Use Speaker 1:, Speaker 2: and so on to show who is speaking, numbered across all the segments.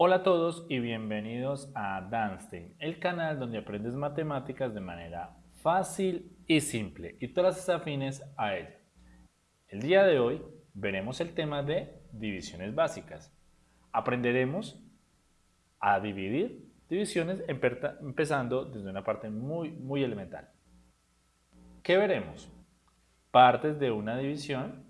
Speaker 1: Hola a todos y bienvenidos a Danstein, el canal donde aprendes matemáticas de manera fácil y simple y todas las afines a ella. El día de hoy veremos el tema de divisiones básicas. Aprenderemos a dividir divisiones empezando desde una parte muy, muy elemental. ¿Qué veremos? Partes de una división,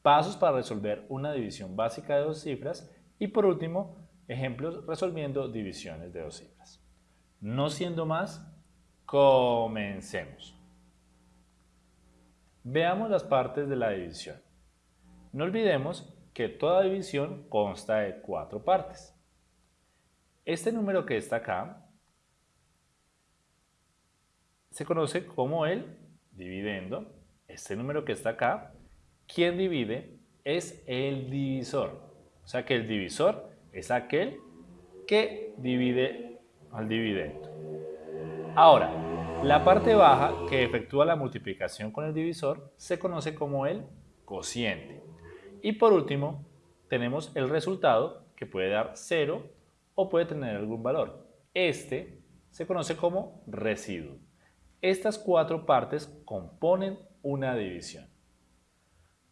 Speaker 1: pasos para resolver una división básica de dos cifras y por último, ejemplos resolviendo divisiones de dos cifras. No siendo más, comencemos. Veamos las partes de la división. No olvidemos que toda división consta de cuatro partes. Este número que está acá se conoce como el dividendo. Este número que está acá, quien divide es el divisor. O sea que el divisor es aquel que divide al dividendo. Ahora, la parte baja que efectúa la multiplicación con el divisor se conoce como el cociente. Y por último, tenemos el resultado que puede dar 0 o puede tener algún valor. Este se conoce como residuo. Estas cuatro partes componen una división.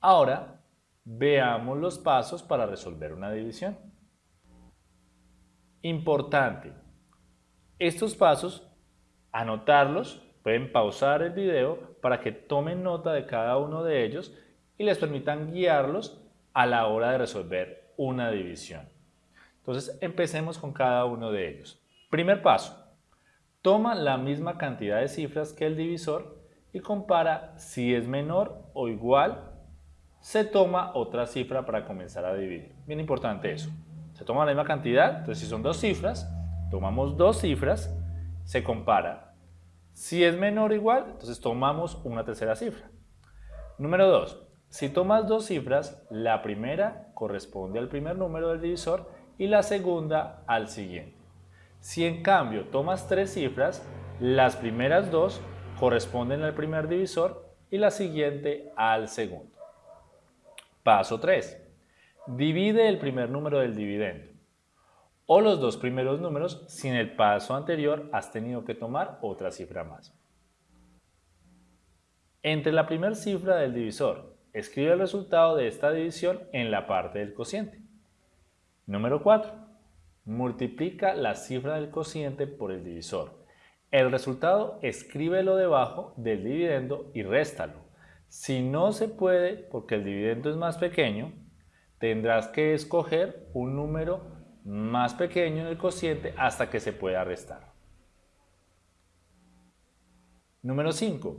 Speaker 1: Ahora, veamos los pasos para resolver una división. Importante, estos pasos, anotarlos, pueden pausar el video para que tomen nota de cada uno de ellos y les permitan guiarlos a la hora de resolver una división. Entonces, empecemos con cada uno de ellos. Primer paso, toma la misma cantidad de cifras que el divisor y compara si es menor o igual, se toma otra cifra para comenzar a dividir. Bien importante eso. Se toma la misma cantidad, entonces si son dos cifras, tomamos dos cifras, se compara. Si es menor o igual, entonces tomamos una tercera cifra. Número 2. Si tomas dos cifras, la primera corresponde al primer número del divisor y la segunda al siguiente. Si en cambio tomas tres cifras, las primeras dos corresponden al primer divisor y la siguiente al segundo. Paso 3. Divide el primer número del dividendo o los dos primeros números si en el paso anterior has tenido que tomar otra cifra más. Entre la primera cifra del divisor, escribe el resultado de esta división en la parte del cociente. Número 4. Multiplica la cifra del cociente por el divisor. El resultado escríbelo debajo del dividendo y réstalo. Si no se puede porque el dividendo es más pequeño, tendrás que escoger un número más pequeño en el cociente hasta que se pueda restar. Número 5.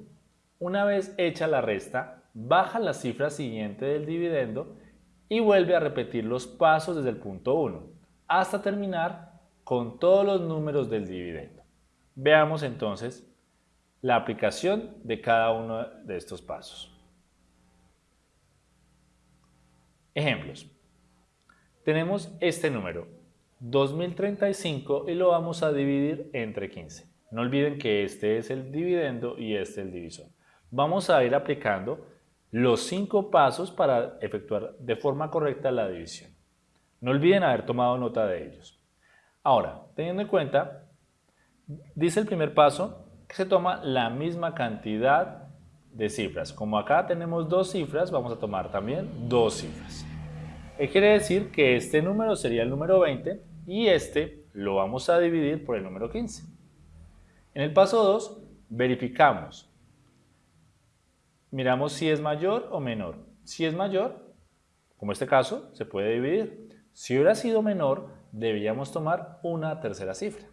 Speaker 1: Una vez hecha la resta, baja la cifra siguiente del dividendo y vuelve a repetir los pasos desde el punto 1 hasta terminar con todos los números del dividendo. Veamos entonces la aplicación de cada uno de estos pasos. Ejemplos. Tenemos este número, 2035, y lo vamos a dividir entre 15. No olviden que este es el dividendo y este el divisor. Vamos a ir aplicando los cinco pasos para efectuar de forma correcta la división. No olviden haber tomado nota de ellos. Ahora, teniendo en cuenta, dice el primer paso que se toma la misma cantidad de cifras. Como acá tenemos dos cifras, vamos a tomar también dos cifras. ¿Qué quiere decir? Que este número sería el número 20 y este lo vamos a dividir por el número 15. En el paso 2 verificamos miramos si es mayor o menor. Si es mayor, como este caso, se puede dividir. Si hubiera sido menor, deberíamos tomar una tercera cifra.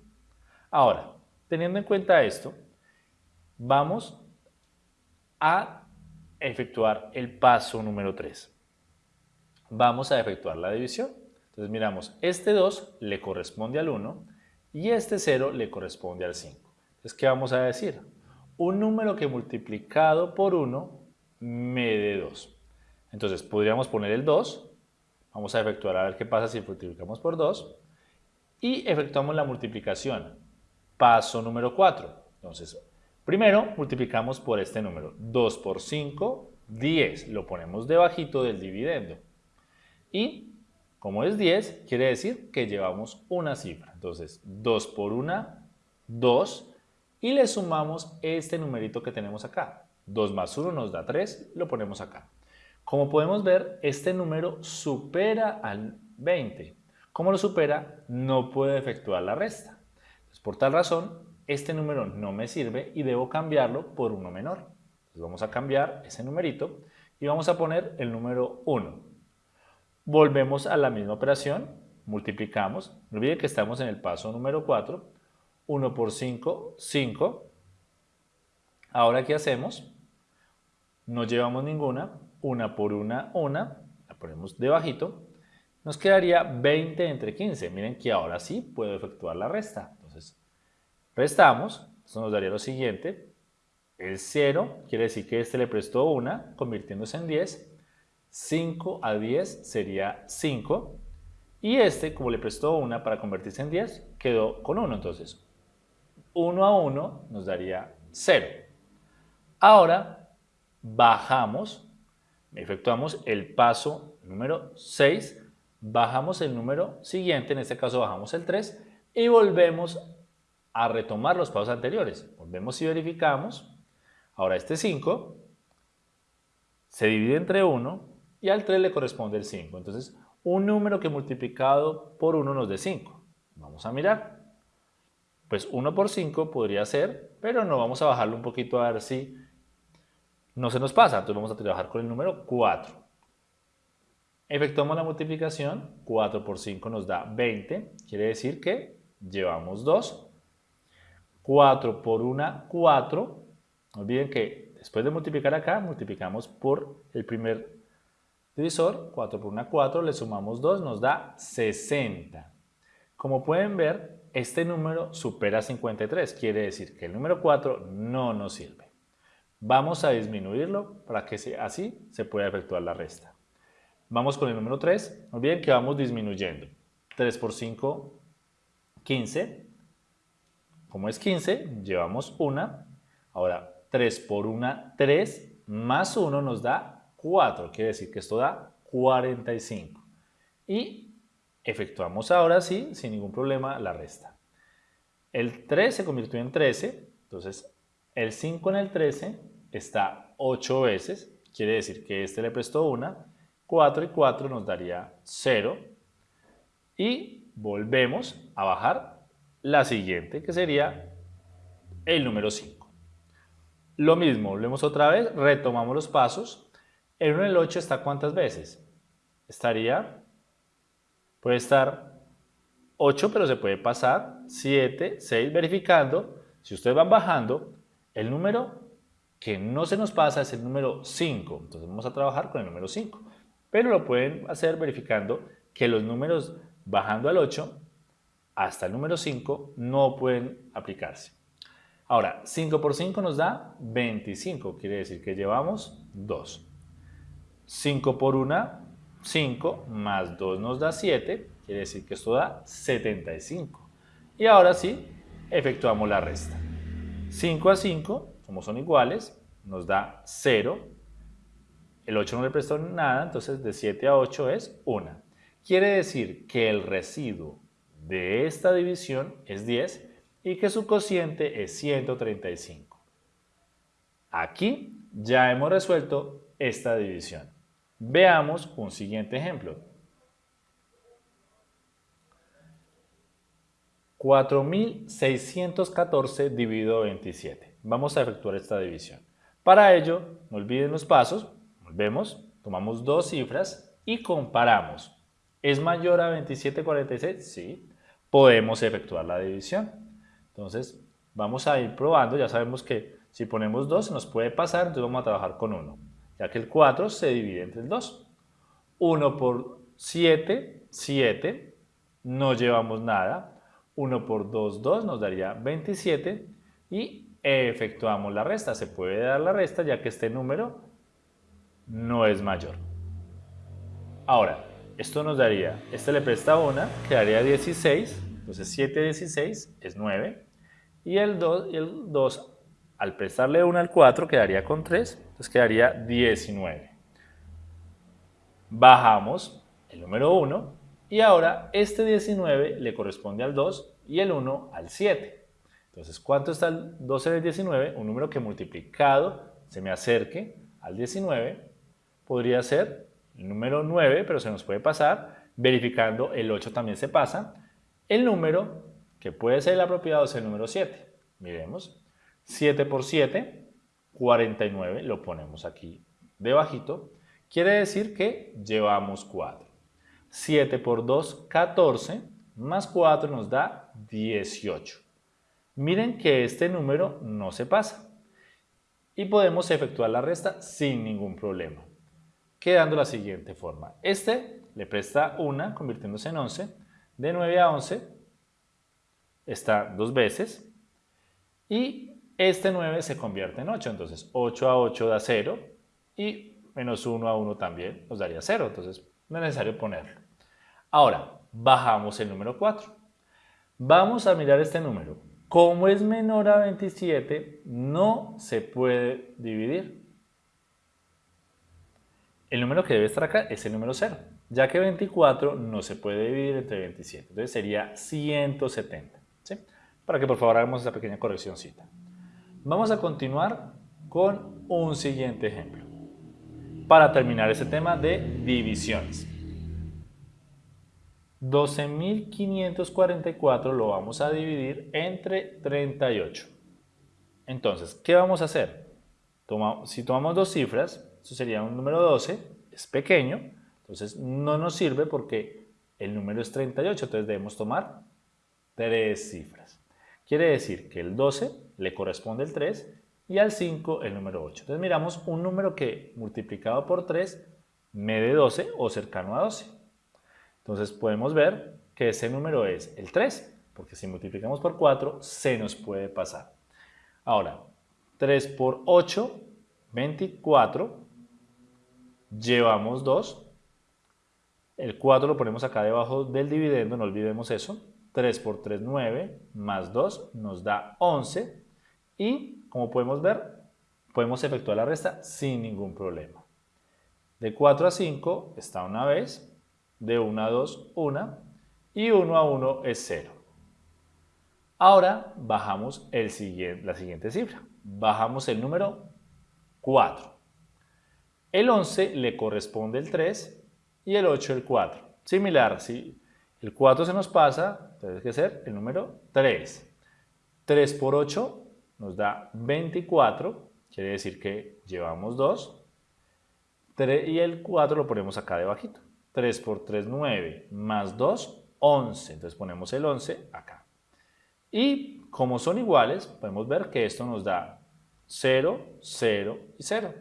Speaker 1: Ahora, teniendo en cuenta esto, vamos a efectuar el paso número 3. Vamos a efectuar la división. Entonces miramos, este 2 le corresponde al 1 y este 0 le corresponde al 5. Entonces, ¿qué vamos a decir? un número que multiplicado por 1 me dé 2. Entonces podríamos poner el 2, vamos a efectuar a ver qué pasa si multiplicamos por 2 y efectuamos la multiplicación. Paso número 4. Entonces, primero multiplicamos por este número. 2 por 5, 10. Lo ponemos debajito del dividendo. Y Como es 10, quiere decir que llevamos una cifra. Entonces, 2 por 1, 2. Y le sumamos este numerito que tenemos acá. 2 más 1 nos da 3, lo ponemos acá. Como podemos ver, este número supera al 20. Como lo supera, no puede efectuar la resta. por tal razón, este número no me sirve y debo cambiarlo por uno menor. Vamos a cambiar ese numerito y vamos a poner el número 1. Volvemos a la misma operación, multiplicamos. No olviden que estamos en el paso número 4. 1 por 5, 5. Ahora, ¿qué hacemos? No llevamos ninguna, una por una, una, la ponemos debajito, nos quedaría 20 entre 15. Miren que ahora sí puedo efectuar la resta. Restamos, eso nos daría lo siguiente, el 0 quiere decir que este le prestó 1, convirtiéndose en 10, 5 a 10 sería 5, y este, como le prestó 1 para convertirse en 10, quedó con 1, entonces 1 a 1 nos daría 0. Ahora bajamos efectuamos el paso número 6, bajamos el número siguiente, en este caso bajamos el 3, y volvemos a retomar los pasos anteriores. Volvemos y verificamos. Ahora este 5 se divide entre 1 y al 3 le corresponde el 5. Entonces, un número que multiplicado por 1 nos dé 5. Vamos a mirar. Pues 1 por 5 podría ser, pero no vamos a bajarlo un poquito a ver si no se nos pasa, entonces vamos a trabajar con el número 4. Efectuamos la multiplicación, 4 por 5 nos da 20, quiere decir que llevamos 2. 4 por 1, 4. No olviden que después de multiplicar acá, multiplicamos por el primer divisor, 4 por 1, 4, le sumamos 2, nos da 60. Como pueden ver, este número supera 53, quiere decir que el número 4 no nos sirve. Vamos a disminuirlo para que así se pueda efectuar la resta. Vamos con el número 3. No olviden que vamos disminuyendo. 3 por 5, 15. Como es 15, llevamos 1. Ahora, 3 por 1, 3, más 1 nos da 4. Quiere decir que esto da 45. Y efectuamos ahora sí, sin ningún problema, la resta. El 3 se convirtió en 13. Entonces, el 5 en el 13 está 8 veces, quiere decir que este le prestó una, 4 y 4 nos daría 0 y volvemos a bajar la siguiente que sería el número 5. Lo mismo, volvemos otra vez, retomamos los pasos. El 1 en el 8 está cuántas veces? Estaría, puede estar 8 pero se puede pasar, 7, 6, verificando. Si ustedes van bajando, el número que no se nos pasa es el número 5. Entonces vamos a trabajar con el número 5. Pero lo pueden hacer verificando que los números bajando al 8 hasta el número 5 no pueden aplicarse. Ahora, 5 por 5 nos da 25, quiere decir que llevamos 2. 5 por 1, 5, más 2 nos da 7, quiere decir que esto da 75. Y ahora sí, efectuamos la resta. 5 a 5 como son iguales, nos da 0. El 8 no le prestó nada, entonces de 7 a 8 es 1. Quiere decir que el residuo de esta división es 10 y que su cociente es 135. Aquí ya hemos resuelto esta división. Veamos un siguiente ejemplo. 4.614 dividido 27. Vamos a efectuar esta división. Para ello, no olviden los pasos, volvemos, tomamos dos cifras y comparamos. ¿Es mayor a 27,46? Sí. Podemos efectuar la división. Entonces, vamos a ir probando. Ya sabemos que si ponemos 2 se nos puede pasar, entonces vamos a trabajar con 1. Ya que el 4 se divide entre el 2. 1 por 7, 7. No llevamos nada. 1 por 2, 2 nos daría 27. Y efectuamos la resta. Se puede dar la resta ya que este número no es mayor. Ahora, esto nos daría, este le presta 1, quedaría 16, entonces 7 16 es 9, y el 2, el 2 al prestarle 1 al 4 quedaría con 3, entonces quedaría 19. Bajamos el número 1, Y ahora este 19 le corresponde al 2 y el 1 al 7. Entonces, ¿cuánto está el 12 del 19? Un número que multiplicado se me acerque al 19 podría ser el número 9, pero se nos puede pasar. Verificando el 8 también se pasa. El número que puede ser el apropiado es el número 7. Miremos. 7 por 7, 49, lo ponemos aquí debajito. Quiere decir que llevamos 4. 7 por 2, 14, más 4 nos da 18. Miren que este número no se pasa. Y podemos efectuar la resta sin ningún problema. Quedando la siguiente forma. Este le presta 1, convirtiéndose en 11. De 9 a 11 está dos veces. Y este 9 se convierte en 8. Entonces 8 a 8 da 0. Y menos 1 a 1 también nos daría 0. Entonces no es necesario ponerlo. Ahora, bajamos el número 4. Vamos a mirar este número. Como es menor a 27, no se puede dividir. El número que debe estar acá es el número 0, ya que 24 no se puede dividir entre 27. Entonces sería 170. ¿sí? Para que por favor hagamos esa pequeña correccióncita. Vamos a continuar con un siguiente ejemplo para terminar ese tema de divisiones. 12.544 lo vamos a dividir entre 38. Entonces, ¿qué vamos a hacer? si tomamos dos cifras, eso sería un número 12, es pequeño, entonces no nos sirve porque el número es 38, entonces debemos tomar tres cifras. Quiere decir que el 12 le corresponde el 3 y al 5 el número 8. Entonces miramos un número que multiplicado por 3 me dé 12 o cercano a 12. Entonces podemos ver que ese número es el 3, porque si multiplicamos por 4 se nos puede pasar. Ahora, 3 por 8, 24, llevamos 2, el 4 lo ponemos acá debajo del dividendo, no olvidemos eso, 3 por 3, 9, más 2 nos da 11 y como podemos ver, podemos efectuar la resta sin ningún problema. De 4 a 5 está una vez, de 1 a 2, 1 y 1 a 1 es 0. Ahora bajamos el siguiente, la siguiente cifra. Bajamos el número 4. El 11 le corresponde el 3 y el 8 el 4. Similar, si el 4 se nos pasa, tiene que ser el número 3. 3 por 8 nos da 24, quiere decir que llevamos 2. y el 4 lo ponemos acá debajito. 3 por 3, 9, más 2, 11. Entonces ponemos el 11 acá. Y como son iguales, podemos ver que esto nos da 0, 0 y 0.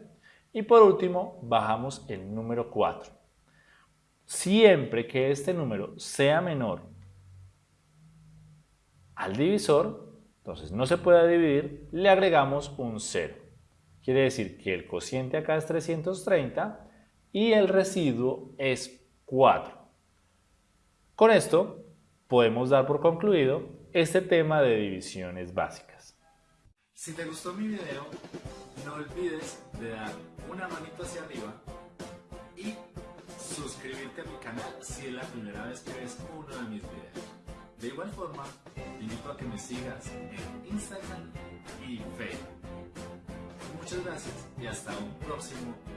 Speaker 1: Y por último, bajamos el número 4. Siempre que este número sea menor al divisor, entonces no se puede dividir, le agregamos un 0. Quiere decir que el cociente acá es 330 y el residuo es 4. Con esto podemos dar por concluido este tema de divisiones básicas.
Speaker 2: Si te gustó mi video, no olvides de dar una manito hacia arriba suscribirte a mi canal si es la primera vez que ves uno de mis videos. De igual forma, te invito a que me sigas en Instagram y Facebook. Muchas gracias y hasta un próximo video.